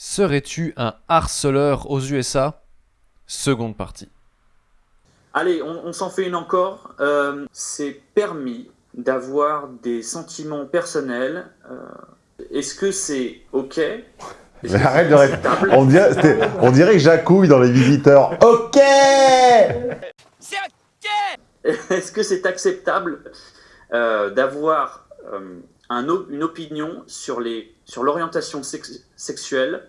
Serais-tu un harceleur aux USA Seconde partie. Allez, on, s'en fait une encore. Euh, c'est permis d'avoir des sentiments personnels. Euh, est-ce que c'est OK? Mais arrête de répéter. On dirait, on dirait que j'accouille dans les visiteurs. OK C'est OK Est-ce que c'est acceptable euh, d'avoir une opinion sur l'orientation sur sexuelle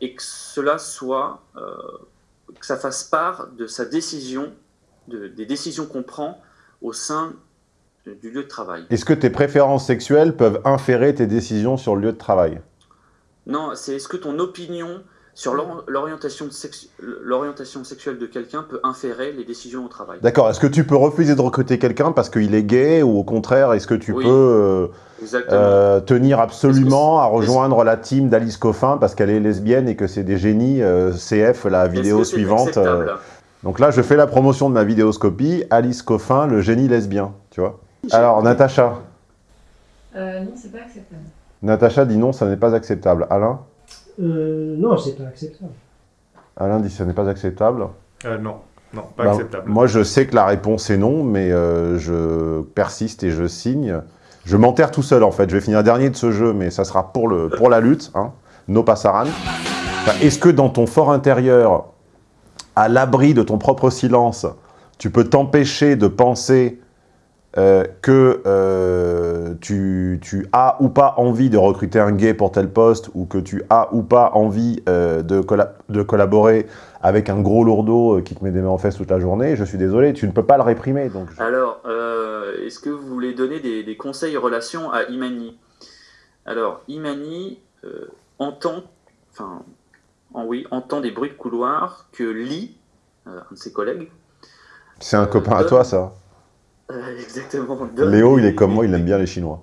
et que cela soit que ça fasse part de sa décision, des décisions qu'on prend au sein du lieu de travail. Est-ce que tes préférences sexuelles peuvent inférer tes décisions sur le lieu de travail? Non, c'est est-ce que ton opinion sur l'orientation sexuelle de quelqu'un peut inférer les décisions au travail. D'accord. Est-ce que tu peux refuser de recruter quelqu'un parce qu'il est gay ou au contraire, est-ce que tu peux euh, euh, tenir absolument à rejoindre la team d'Alice Coffin parce qu'elle est lesbienne et que c'est des génies euh, CF, la vidéo suivante Donc là, je fais la promotion de ma vidéoscopie, Alice Coffin, le génie lesbien, tu vois. Alors, Natacha Non, c'est pas acceptable. Natacha dit non, ça n'est pas acceptable. Alain? Euh, non, c'est pas acceptable. Alain dit ce n'est pas acceptable. Euh, non, non, pas bah, acceptable. Moi, je sais que la réponse est non, mais euh, je persiste et je signe. Je m'enterre tout seul, en fait. Je vais finir dernier de ce jeu, mais ça sera pour, le, pour la lutte. Hein. No passaran. Est-ce que dans ton fort intérieur, à l'abri de ton propre silence, tu peux t'empêcher de penser euh, que euh, tu, as ou pas envie de recruter un gay pour tel poste ou que tu as ou pas envie euh, de, de, collaborer avec un gros lourdeau qui te met des mains en fesses toute la journée, je suis désolé, tu ne peux pas le réprimer. Donc Alors, est-ce que vous voulez donner des, conseils en relation à Imani? Alors, Imani entend, enfin, oui, entend des bruits de couloir que Lee, un de ses collègues... C'est un copain à toi, ça euh, exactement. Léo, il est comme moi, il aime bien les Chinois.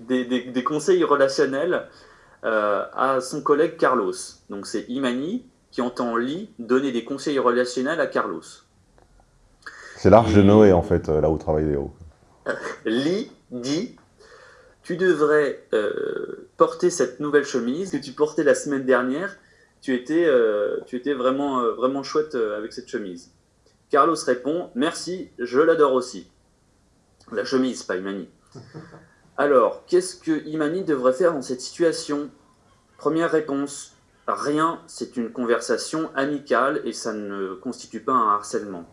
Des, conseils relationnels euh, à son collègue Carlos. Donc c'est Imani qui entend Lee donner des conseils relationnels à Carlos. C'est l'arche de Noé, en fait, euh, là où travaille Léo. Lee dit Tu devrais porter cette nouvelle chemise que tu portais la semaine dernière. Tu étais, tu étais vraiment, vraiment chouette avec cette chemise. Carlos répond Merci, je l'adore aussi. La chemise, pas Imani. Alors, qu'est-ce que Imani devrait faire dans cette situation? Première réponse, rien, c'est une conversation amicale et ça ne constitue pas un harcèlement.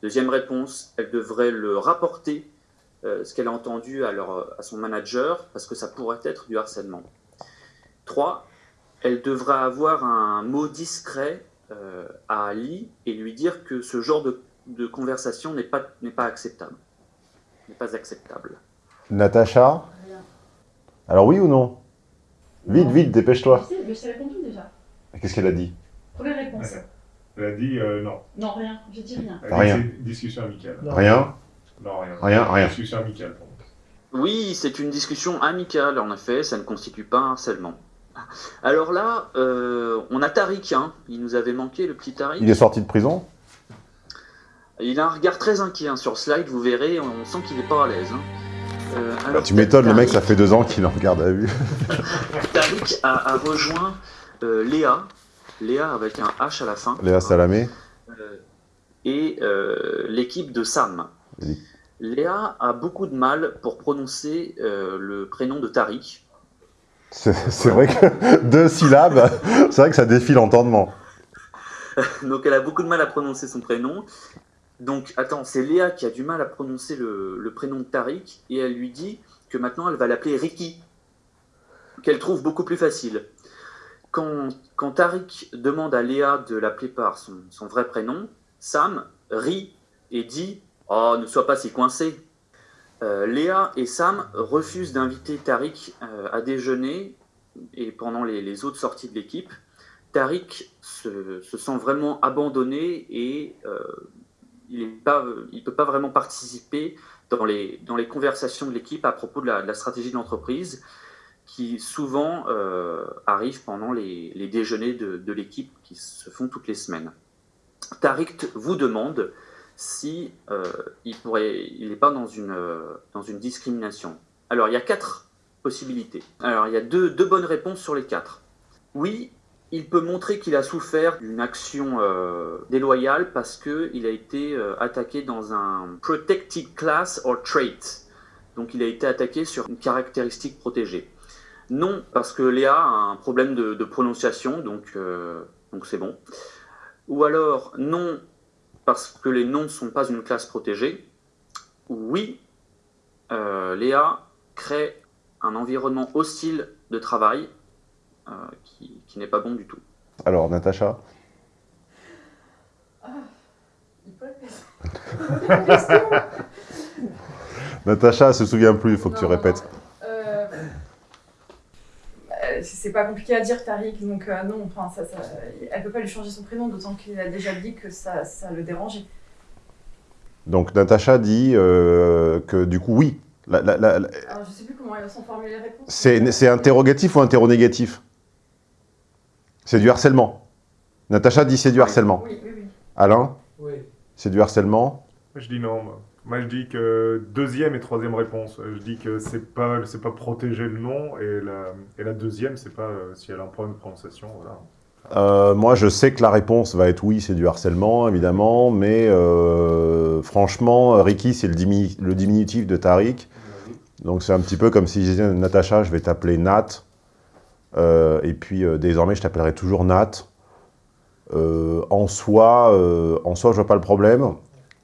Deuxième réponse, elle devrait le rapporter, euh, ce qu'elle a entendu à, son manager, parce que ça pourrait être du harcèlement. Trois, elle devrait avoir un mot discret euh, à Ali et lui dire que ce genre de, conversation n'est pas acceptable n'est pas acceptable. Natacha Alors oui ou non? Vite, vite, dépêche-toi. Je t'ai répondu déjà. Qu'est-ce qu'elle a dit? Première réponse. Elle a dit euh, non. Non, rien. Je dis rien. rien. Discussion amicale. Rien Non, rien. Rien, rien. Discussion amicale. Oui, c'est une discussion amicale, en effet, ça ne constitue pas un harcèlement. Alors là, euh, on a Tariq, hein. il nous avait manqué, le petit Tariq. Il est sorti de prison? Il a un regard très inquiet hein, sur slide, vous verrez, on sent qu'il n'est pas à l'aise. Hein. Euh, bah, tu m'étonnes, le mec, ça fait deux ans qu'il en regarde à vue. Tariq a, rejoint euh, Léa, Léa avec un H à la fin. Léa Salamé. Euh, et l'équipe de Sam. Léa a beaucoup de mal pour prononcer le prénom de Tariq. C'est vrai que deux syllabes, c'est vrai que ça défie l'entendement. Donc elle a beaucoup de mal à prononcer son prénom. Donc, attends, c'est Léa qui a du mal à prononcer le, prénom de Tariq, et elle lui dit que maintenant elle va l'appeler Ricky, qu'elle trouve beaucoup plus facile. Quand, Tariq demande à Léa de l'appeler par son, vrai prénom, Sam rit et dit « Oh, ne sois pas si coincé euh, Léa et Sam refusent d'inviter Tariq euh, à déjeuner et pendant les, autres sorties de l'équipe. Tariq se, sent vraiment abandonné et euh, il ne peut pas vraiment participer dans les, conversations de l'équipe à propos de la, stratégie de l'entreprise, qui souvent euh, arrivent pendant les, déjeuners de, l'équipe qui se font toutes les semaines. Tariq vous demande si euh, il n'est pas dans une, dans une discrimination. Alors, il y a quatre possibilités. Alors, il y a deux bonnes réponses sur les quatre. Oui, il peut montrer qu'il a souffert d'une action euh, déloyale parce qu'il a été euh, attaqué dans un protected class or trait. Donc il a été attaqué sur une caractéristique protégée. Non, parce que Léa a un problème de, prononciation, donc euh, donc c'est bon. Ou alors non, parce que les noms ne sont pas une classe protégée. Oui, Léa crée un environnement hostile de travail qui, qui n'est pas bon du tout. Alors, Natacha? Répéter. Natacha elle se souvient plus, il faut que tu non, répètes. Euh, euh, C'est pas compliqué à dire, Tariq, donc euh, non, enfin, ça, ça, elle peut pas lui changer son prénom, d'autant qu'il a déjà dit que ça, ça le dérangeait. Donc, Natacha dit euh, que du coup, oui. La- la- la- la- Alors, je sais plus comment elles sont formulées les réponses. C'est c'est interrogatif ou interronégatif? C'est du harcèlement. Natacha dit c'est du harcèlement. Oui, oui, oui. Alain, Oui. c'est du harcèlement je dis non. Moi, Moi, je dis que deuxième et troisième réponse. Je dis que c'est pas, c'est pas protéger le nom et la, et la deuxième, c'est pas euh, si elle a un problème de prononciation. Voilà. Euh, moi, je sais que la réponse va être oui, c'est du harcèlement, évidemment, mais euh, franchement, Ricky, c'est le, dimi- le diminutif de Tariq. Donc, c'est un petit peu comme si je disais Natacha, je vais t'appeler Nat. Euh, et puis, euh, désormais, je t'appellerai toujours Nat. Euh, en, soi, en soi, je vois pas le problème.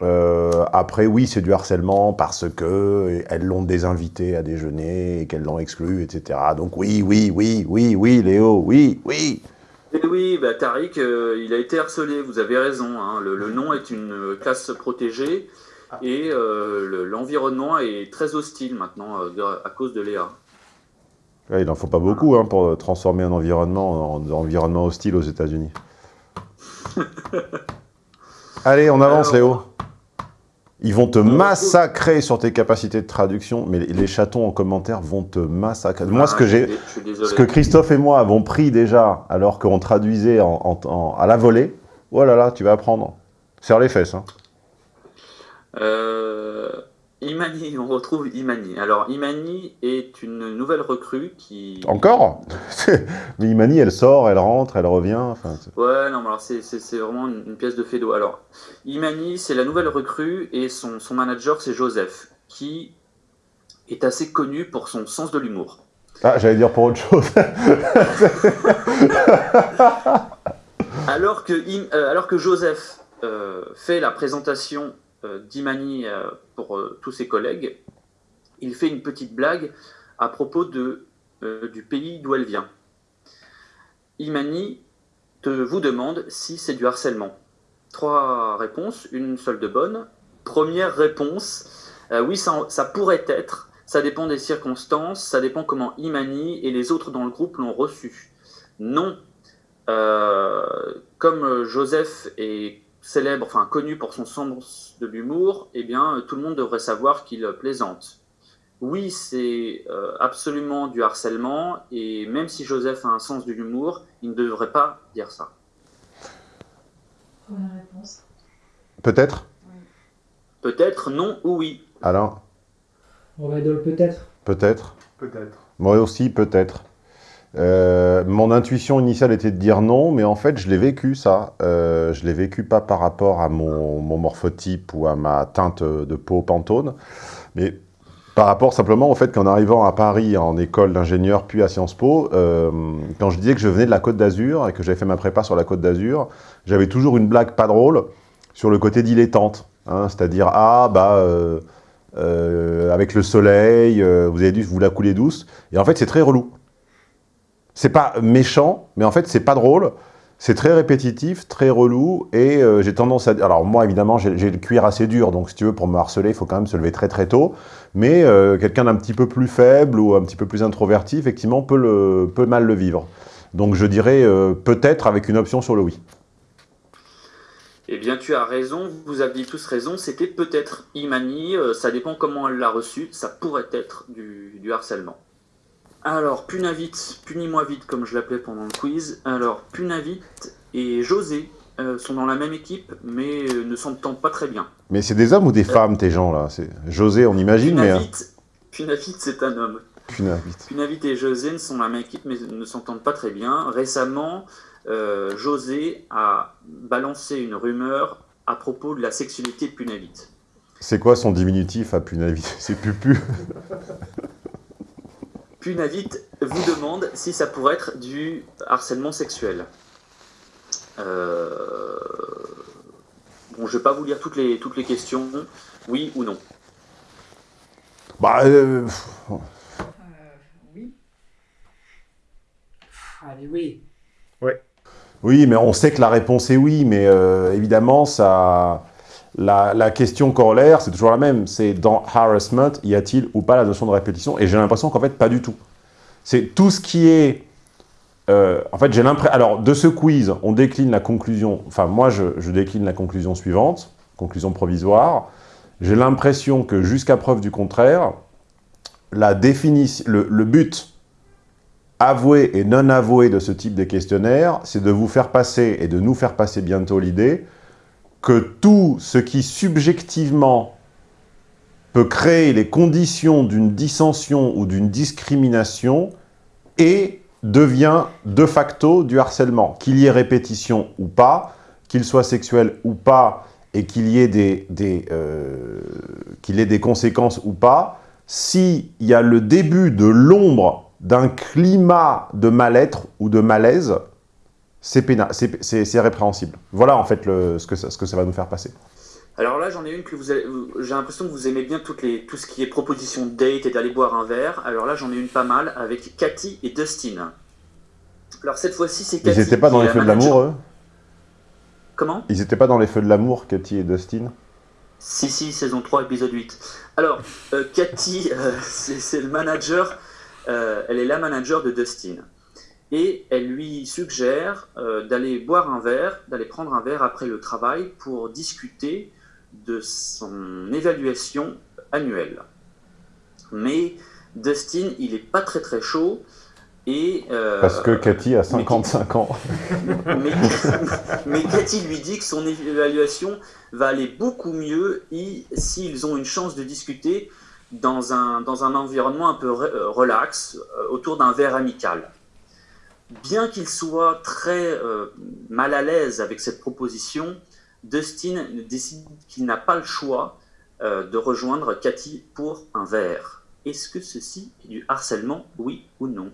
Après, oui, c'est du harcèlement parce que elles l'ont désinvité à déjeuner et qu'elles l'ont exclu, etc. Donc, oui, oui, oui, oui, oui, Léo, oui, oui. Et oui, bah, Tariq, il a été harcelé, vous avez raison. hein. Le, nom est une classe protégée et le- l'environnement est très hostile maintenant à cause de Léa. Ouais, il en faut pas beaucoup hein, pour transformer un environnement en environnement hostile aux États-Unis. Allez, on avance, Léo. Ils vont te massacrer sur tes capacités de traduction, mais les, chatons en commentaire vont te massacrer. Moi, ce Ah, que j'ai, ce que Christophe et moi avons pris déjà, alors qu'on traduisait en- en- en- à la volée, oh là là, tu vas apprendre. Serre les fesses. Hein. Euh, Imani, on retrouve Imani. Alors, Imani est une nouvelle recrue qui. Encore Mais Imani, elle sort, elle rentre, elle revient. Enfin, Ouais, non, mais alors c'est vraiment une, une pièce de Fedo. Alors, Imani, c'est la nouvelle recrue et son, son manager, c'est Joseph, qui est assez connu pour son sens de l'humour. Ah, j'allais dire pour autre chose. Alors que, euh, alors que Joseph euh, fait la présentation d'Imani euh, pour euh, tous ses collègues, il fait une petite blague à propos de, euh, du pays d'où elle vient. Imani te, vous demande si c'est du harcèlement. Trois réponses, une seule de bonne. Première réponse, euh, oui, ça, ça pourrait être, ça dépend des circonstances, ça dépend comment Imani et les autres dans le groupe l'ont reçu. Non, euh, comme Joseph est célèbre, enfin connu pour son sens de l'humour, eh bien tout le monde devrait savoir qu'il plaisante. Oui, c'est euh, absolument du harcèlement, et même si Joseph a un sens de l'humour, il ne devrait pas dire ça. Première réponse. Peut-être? Peut-être non ou oui. Alain On va dans le peut-être. Peut-être? Peut-être. Moi aussi, peut-être. Euh, mon intuition initiale était de dire non, mais en fait, je l'ai vécu, ça. Euh, je l'ai vécu pas par rapport à mon, morphotype ou à ma teinte de peau pantone, mais par rapport simplement au fait qu'en arrivant à Paris en école d'ingénieur, puis à Sciences Po, euh, quand je disais que je venais de la Côte d'Azur et que j'avais fait ma prépa sur la Côte d'Azur, j'avais toujours une blague pas drôle sur le côté dilettante. hein, C'est-à-dire, ah, bah... euh, avec le soleil, vous avez dû vous la couler douce. Et en fait, c'est très relou. C'est pas méchant, mais en fait, c'est pas drôle. C'est très répétitif, très relou, et euh, j'ai tendance à... Alors moi, évidemment, j'ai le cuir assez dur, donc si tu veux, pour me harceler, il faut quand même se lever très très tôt. Mais euh, quelqu'un d'un petit peu plus faible ou un petit peu plus introverti, effectivement, peut, mal le vivre. Donc je dirais euh, peut-être avec une option sur le oui. Eh bien, tu as raison, vous aviez tous raison, c'était peut-être Imani, ça dépend comment elle l'a reçu, ça pourrait être du harcèlement. Alors, Punavit, Punis-moi vite comme je l'appelais pendant le quiz. Alors, Punavit et José euh, sont dans la même équipe, mais euh, ne s'entendent pas très bien. Mais c'est des hommes ou des femmes, tes gens, là? José, on imagine, mais... Punavit, Punavit, c'est un homme. Punavite. Punavit et José ne sont la même équipe mais ne s'entendent pas très bien. Récemment, euh, José a balancé une rumeur à propos de la sexualité de Punavit. C'est quoi son diminutif à Punavite C'est Pupu. Punavit vous demande si ça pourrait être du harcèlement sexuel. Euh, Bon, je vais pas vous lire toutes les, toutes les questions, oui ou non? Bah, euh, Euh, oui. Allez, oui. oui, mais on sait que la réponse est oui, mais euh, évidemment, ça, la, question corollaire, c'est toujours la même. C'est dans harassment, y a-t-il ou pas la notion de répétition? Et j'ai l'impression qu'en fait, pas du tout. C'est tout ce qui est... euh, en fait, j'ai l'impression... Alors, de ce quiz, on décline la conclusion... Enfin, moi, je, je décline la conclusion suivante, conclusion provisoire. J'ai l'impression que, jusqu'à preuve du contraire, la définition, le, le but avoué et non avoué de ce type de questionnaire, c'est de vous faire passer, et de nous faire passer bientôt l'idée, que tout ce qui subjectivement peut créer les conditions d'une dissension ou d'une discrimination et devient de facto du harcèlement. Qu'il y ait répétition ou pas, qu'il soit sexuel ou pas, et qu'il y ait des, des, euh, qu'il ait des conséquences ou pas, s'il y a le début de l'ombre d'un climat de mal-être ou de malaise, c'est répréhensible. Voilà en fait le, ce, que ça, ce que ça va nous faire passer. Alors là, j'en ai une que vous avez- j'ai l'impression que vous aimez bien toutes les, tout ce qui est proposition de date et d'aller boire un verre. Alors là, j'en ai une pas mal avec Cathy et Dustin. Alors cette fois-ci, c'est Ils Cathy. n'étaient pas dans les feux de l'amour, eux? Comment? Ils n'étaient pas dans les feux de l'amour, Cathy et Dustin? Si, si, saison 3, épisode 8. Alors, euh, Cathy, euh, c'est c'est le manager, euh, elle est la manager de Dustin. Et elle lui suggère euh, d'aller boire un verre, d'aller prendre un verre après le travail pour discuter de son évaluation annuelle. Mais Dustin, il est pas très très chaud. Et, euh, Parce que Cathy a 55 ans. mais, mais Cathy lui dit que son évaluation va aller beaucoup mieux s'ils ont une chance de discuter dans un, dans un environnement un peu euh, relax, autour d'un verre amical. Bien qu'il soit très euh, mal à l'aise avec cette proposition, Dustin décide qu'il n'a pas le choix euh, de rejoindre Cathy pour un verre. Est-ce que ceci est du harcèlement, oui ou non?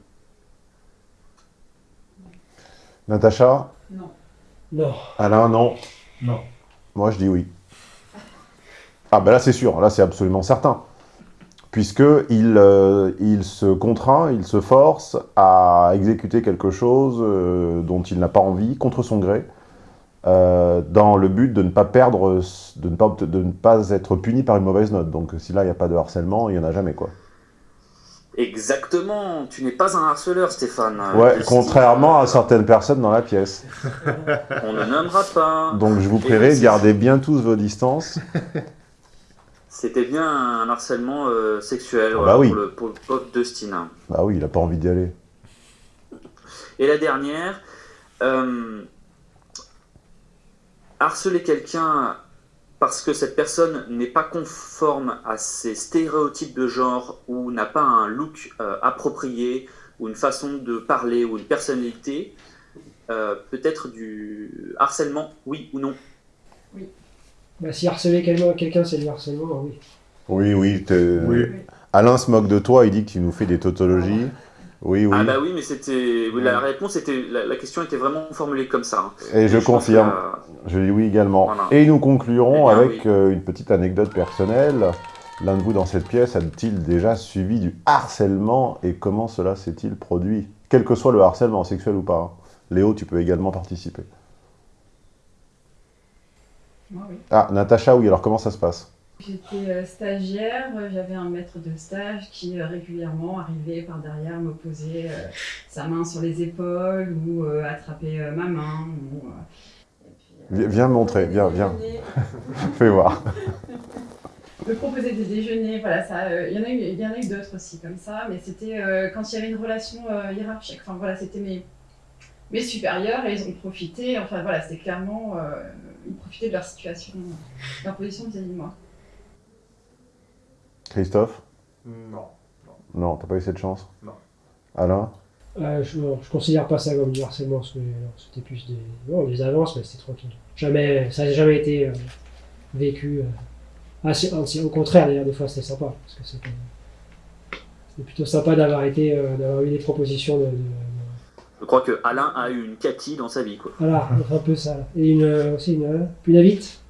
Natacha? Non. Non. Alain, non? Non. Moi, je dis oui. Ah ben là, c'est sûr. Là, c'est absolument certain. Puisqu'il euh, il se contraint, il se force à exécuter quelque chose euh, dont il n'a pas envie, contre son gré, euh, dans le but de ne pas perdre, de ne pas, de ne pas être puni par une mauvaise note. Donc si là, il n'y a pas de harcèlement, il n'y en a jamais, quoi. Exactement, tu n'es pas un harceleur, Stéphane. Ouais, contrairement à certaines personnes dans la pièce. On ne nommera pas. Donc je vous prierai garder bien tous vos distances. C'était bien un harcèlement euh, sexuel Ah voilà, bah oui. pour, le, pour le pauvre Dustin. Bah oui, il n'a pas envie d'y aller. Et la dernière, euh, harceler quelqu'un parce que cette personne n'est pas conforme à ses stéréotypes de genre ou n'a pas un look euh, approprié ou une façon de parler ou une personnalité, euh, peut-être du harcèlement, oui ou non? Bah, si harceler quelqu'un, c'est du harcèlement, oui. Oui, oui. Alain se moque de toi, il dit que tu nous fais des tautologies. Oui, oui. Ah bah oui, mais c'était la réponse était la, la question était vraiment formulée comme ça. hein. Et je confirme. que, Je dis oui également. Voilà. Et nous conclurons Eh bien, avec oui. euh, une petite anecdote personnelle. L'un de vous dans cette pièce a-t-il déjà subi du harcèlement et comment cela s'est-il produit? Quel que soit le harcèlement, sexuel ou pas. hein. Léo, tu peux également participer. Moi, oui. Ah, Natacha, oui, alors comment ça se passe? J'étais euh, stagiaire, euh, j'avais un maître de stage qui euh, régulièrement arrivait par derrière me poser euh, sa main sur les épaules ou euh, attraper euh, ma main. Ou, euh, puis, euh, Viens me montrer, viens, viens. Fais voir. Me proposer des déjeuners, voilà, ça. euh, Il y en a eu, d'autres aussi comme ça, mais c'était euh, quand il y avait une relation euh, hiérarchique. Enfin voilà, c'était mes, mes supérieurs et ils ont profité. Enfin voilà, c'était clairement, profitaient de leur situation, de leur position vis-à-vis de moi. Christophe? Non. Non, t'as pas eu cette chance? Non. Alain? Euh, je, non, je considère pas ça comme du harcèlement, parce que non, c'était plus des, non, des avances, mais c'était tranquille. Jamais, ça n'a jamais été euh, vécu. euh, au contraire, d'ailleurs, des fois, c'était sympa. Parce que c'était c'était plutôt sympa d'avoir été, euh, d'avoir eu des propositions de- Je crois que Alain a eu une Cathy dans sa vie, quoi. voilà, un peu ça. Et une, euh, aussi une, euh, une invite.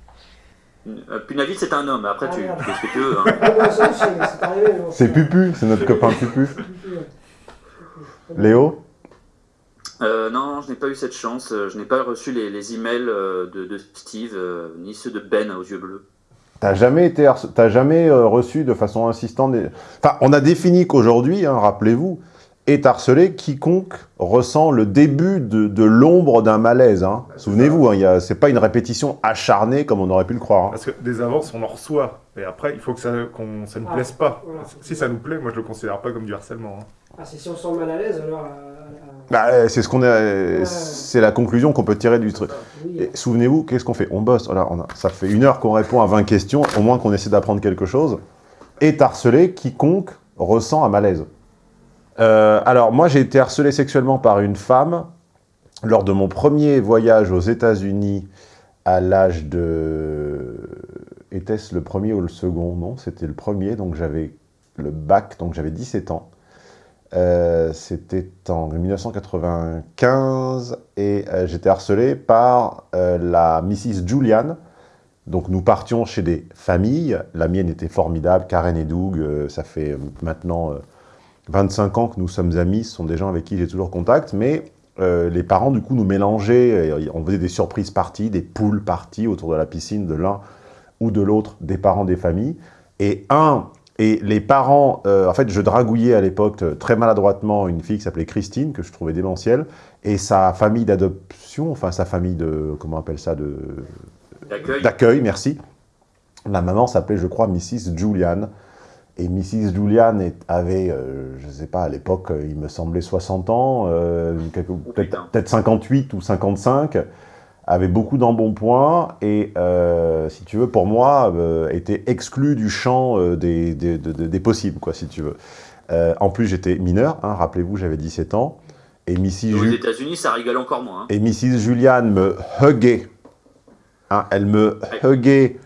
Euh, Punavit, c'est un homme. Après, Ah, tu merde. fais ce que tu veux. hein. c'est bon, C'est Pupu, c'est notre copain Pupu. Léo Euh, non, je n'ai pas eu cette chance. Je n'ai pas reçu les, les emails de, de Steve, euh, ni ceux de Ben aux yeux bleus. T'as jamais été t'as jamais euh, reçu de façon insistante des... Enfin, on a défini qu'aujourd'hui, hein, rappelez-vous, est harcelé quiconque ressent le début de, de l'ombre d'un malaise. hein. Souvenez-vous, hein, c'est pas une répétition acharnée comme on aurait pu le croire. hein. Parce que des avances, on en reçoit. Et après, il faut que ça, nous Ah, plaise pas. voilà. Si ça nous plaît, moi je le considère pas comme du harcèlement. hein. Ah, c'est si on se sent mal à l'aise, alors. euh, Bah, euh, c'est ce qu'on est, c'est la conclusion qu'on peut tirer du truc. oui. Et Souvenez-vous, qu'est-ce qu'on fait? On bosse. Voilà, on a- ça fait une heure qu'on répond à 20 questions, au moins qu'on essaie d'apprendre quelque chose. Est harcelé quiconque ressent un malaise. Euh, alors, moi, j'ai été harcelé sexuellement par une femme lors de mon premier voyage aux États-Unis à l'âge de. Était-ce le premier ou le second? Non, c'était le premier, donc j'avais le bac, donc j'avais 17 ans. Euh, c'était en 1995 et euh, j'étais harcelé par la Mrs. Julian. Donc nous partions chez des familles. La mienne était formidable, Karen et Doug. ça fait maintenant 25 ans que nous sommes amis. Ce sont des gens avec qui j'ai toujours contact. Mais euh, les parents, du coup, nous mélangeaient. et on faisait des surprises parties, des poules parties autour de la piscine de l'un ou de l'autre des parents des familles. Et un et les parents, euh, en fait, je dragouillais à l'époque euh, très maladroitement une fille qui s'appelait Christine, que je trouvais démentielle, et sa famille d'adoption, enfin sa famille de, comment on appelle ça, de D'accueil. d'accueil, merci. La maman s'appelait, je crois, Mrs. Julian. Et Mrs. Julian est- avait, euh, je ne sais pas, à l'époque, euh, il me semblait 60 ans, euh, quelque- peut-être putain. peut-être 58 ou 55, avait beaucoup d'embonpoint et, euh, si tu veux, pour moi, était exclu du champ des, des, de- de- des possibles, quoi, si tu veux. En plus, j'étais mineur, hein, rappelez-vous, j'avais 17 ans. Et Mrs. Aux Ju- États-Unis, ça rigole encore moins. hein. et Mrs. Julian me huguait. Hein, elle me huguait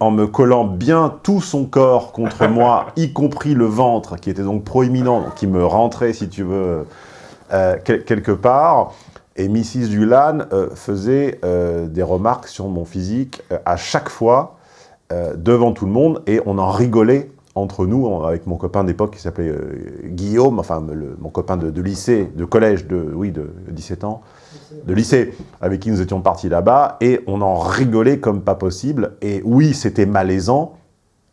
en, me collant bien tout son corps contre moi, y compris le ventre, qui était donc proéminent, donc qui me rentrait, si tu veux, euh, quel- quelque part. Et Mrs. Julian euh, faisait euh, des remarques sur mon physique à chaque fois, devant tout le monde, et on en rigolait entre nous, avec mon copain d'époque qui s'appelait Guillaume, enfin le- mon copain de, de lycée, de collège, de, oui, de 17 ans, de lycée, avec qui nous étions partis là-bas, et on en rigolait comme pas possible. Et oui, c'était malaisant,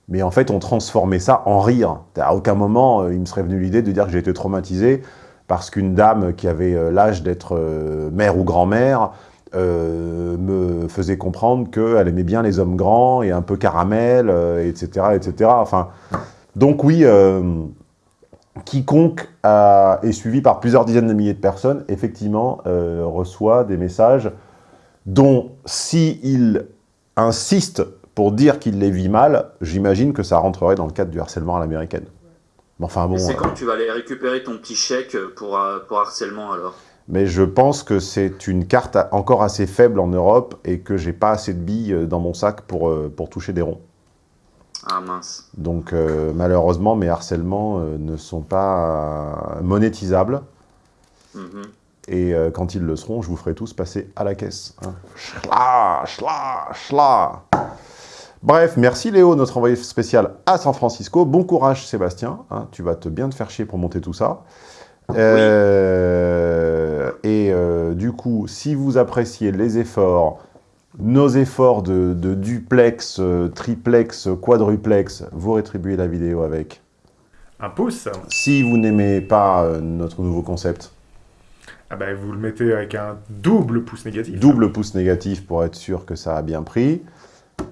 mais en fait, on transformait ça en rire. À aucun moment, euh, il me serait venu l'idée de dire que j'ai été traumatisé parce qu'une dame qui avait euh, l'âge d'être euh, mère ou grand-mère me faisait comprendre qu'elle aimait bien les hommes grands et un peu caramel, etc., etc. Enfin, donc oui, quiconque a- est suivi par plusieurs dizaines de milliers de personnes, effectivement, euh, reçoit des messages dont, s'il insiste pour dire qu'il les vit mal, j'imagine que ça rentrerait dans le cadre du harcèlement à l'américaine. Mais enfin bon, c'est euh, quand tu vas aller récupérer ton petit chèque pour, euh, pour harcèlement alors? Mais je pense que c'est une carte encore assez faible en Europe et que j'ai pas assez de billes dans mon sac pour, pour toucher des ronds. Ah mince. Donc euh, malheureusement, mes harcèlements euh, ne sont pas euh, monétisables. Mhm. Et euh, quand ils le seront, je vous ferai tous passer à la caisse. hein. Schla, schla. Bref, merci Léo, notre envoyé spécial à San Francisco. Bon courage Sébastien, hein, tu vas te bien te faire chier pour monter tout ça. Euh, Et euh, du coup, si vous appréciez les efforts, nos efforts de, de duplex, euh, triplex, quadruplex, vous rétribuez la vidéo avec. Un pouce, Si vous n'aimez pas euh, notre nouveau concept, ah ben, vous le mettez avec un double pouce négatif. double pouce négatif pour être sûr que ça a bien pris.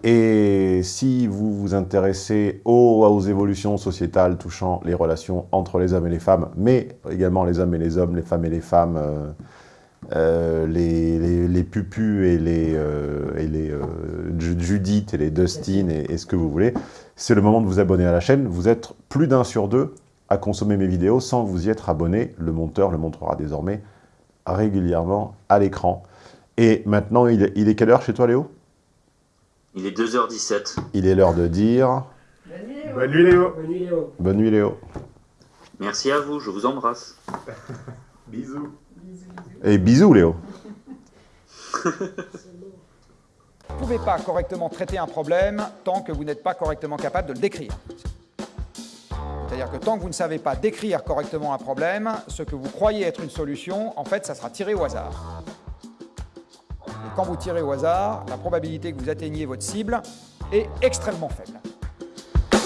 Et si vous vous intéressez aux, aux évolutions sociétales touchant les relations entre les hommes et les femmes, mais également les hommes et les hommes, les femmes et les femmes, euh, euh, les, les, les pupus et les, euh, et les euh, Ju- Judith et les Dustin et, et ce que vous voulez, c'est le moment de vous abonner à la chaîne. Vous êtes plus d'un sur deux à consommer mes vidéos sans vous y être abonné. Le monteur le montrera désormais régulièrement à l'écran. Et maintenant, il est, il est quelle heure chez toi, Léo? Il est 2h17. Il est l'heure de dire Bonne nuit, Léo. Bonne nuit Léo. Bonne nuit Léo. Merci à vous, je vous embrasse. Bisous. Et bisous, Léo. Vous ne pouvez pas correctement traiter un problème tant que vous n'êtes pas correctement capable de le décrire. C'est-à-dire que tant que vous ne savez pas décrire correctement un problème, ce que vous croyez être une solution, en fait, ça sera tiré au hasard. Et quand vous tirez au hasard, la probabilité que vous atteigniez votre cible est extrêmement faible.